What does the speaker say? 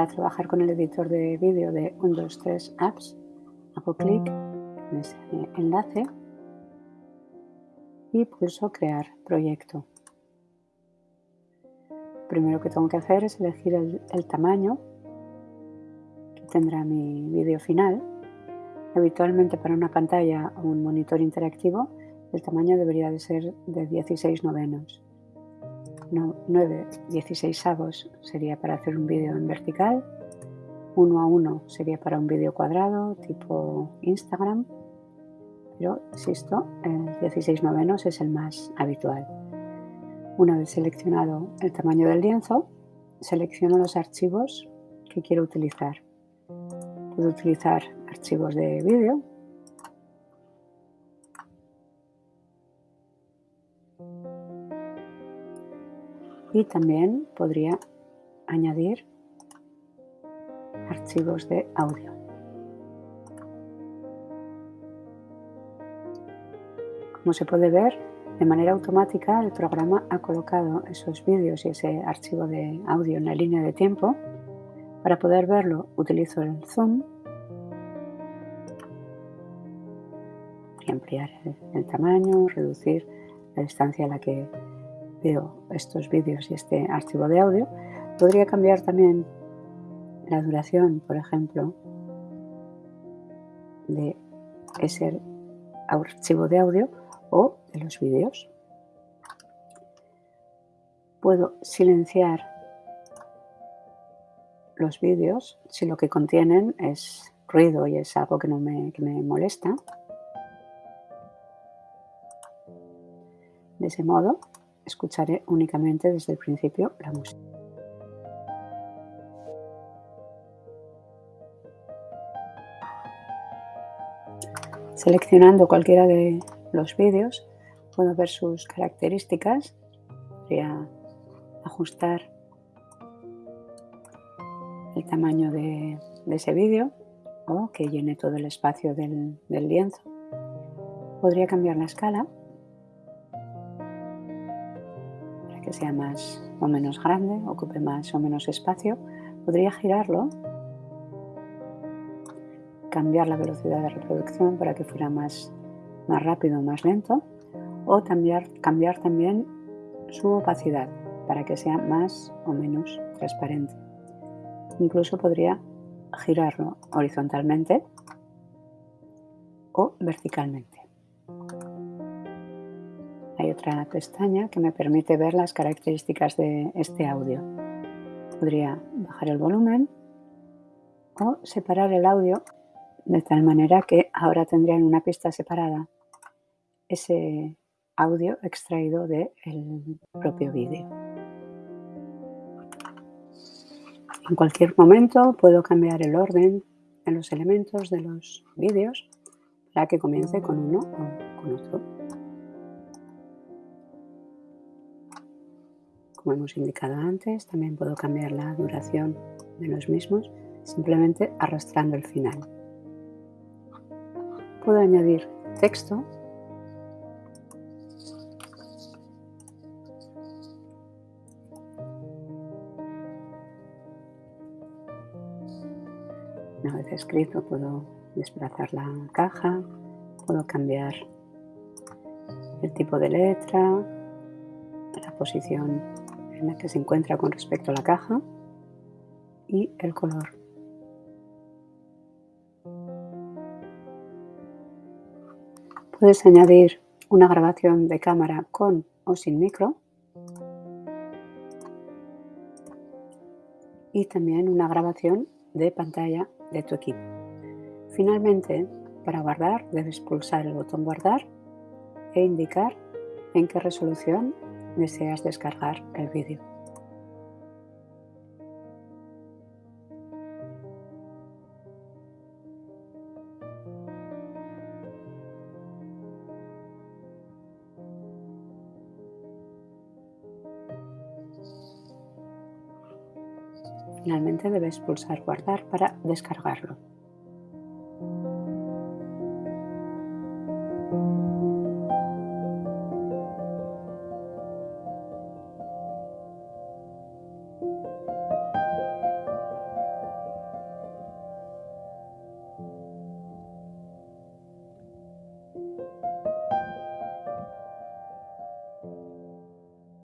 Para trabajar con el editor de vídeo de 123 Apps, hago clic en ese enlace y pulso Crear proyecto. Lo primero que tengo que hacer es elegir el, tamaño que tendrá mi vídeo final. Habitualmente para una pantalla o un monitor interactivo el tamaño debería de ser de 16 novenos. 9 16 avos sería para hacer un vídeo en vertical, 1 a 1 sería para un vídeo cuadrado tipo Instagram, pero insisto, el 16 novenos es el más habitual. Una vez seleccionado el tamaño del lienzo, selecciono los archivos que quiero utilizar. Puedo utilizar archivos de vídeo, y también podría añadir archivos de audio. Como se puede ver, de manera automática el programa ha colocado esos vídeos y ese archivo de audio en la línea de tiempo. Para poder verlo utilizo el zoom y ampliar el tamaño, reducir la distancia a la que veo estos vídeos y este archivo de audio, podría cambiar también la duración, por ejemplo, de ese archivo de audio o de los vídeos. Puedo silenciar los vídeos si lo que contienen es ruido y es algo que no me, que me molesta. De ese modo escucharé únicamente desde el principio la música. Seleccionando cualquiera de los vídeos puedo ver sus características, podría ajustar el tamaño de, ese vídeo o que llene todo el espacio del lienzo. Podría cambiar la escala sea más o menos grande, ocupe más o menos espacio, podría girarlo, cambiar la velocidad de reproducción para que fuera más, más rápido o más lento, o cambiar, cambiar también su opacidad para que sea más o menos transparente. Incluso podría girarlo horizontalmente o verticalmente otra pestaña que me permite ver las características de este audio. Podría bajar el volumen o separar el audio de tal manera que ahora tendría en una pista separada ese audio extraído del propio vídeo. En cualquier momento puedo cambiar el orden en los elementos de los vídeos para que comience con uno o Como hemos indicado antes, también puedo cambiar la duración de los mismos simplemente arrastrando el final. Puedo añadir texto Una vez escrito puedo desplazar la caja, puedo cambiar el tipo de letra, la posición en que se encuentra con respecto a la caja y el color. Puedes añadir una grabación de cámara con o sin micro y también una grabación de pantalla de tu equipo. Finalmente, para guardar debes pulsar el botón guardar e indicar en qué resolución deseas descargar el vídeo. Finalmente debes pulsar guardar para descargarlo.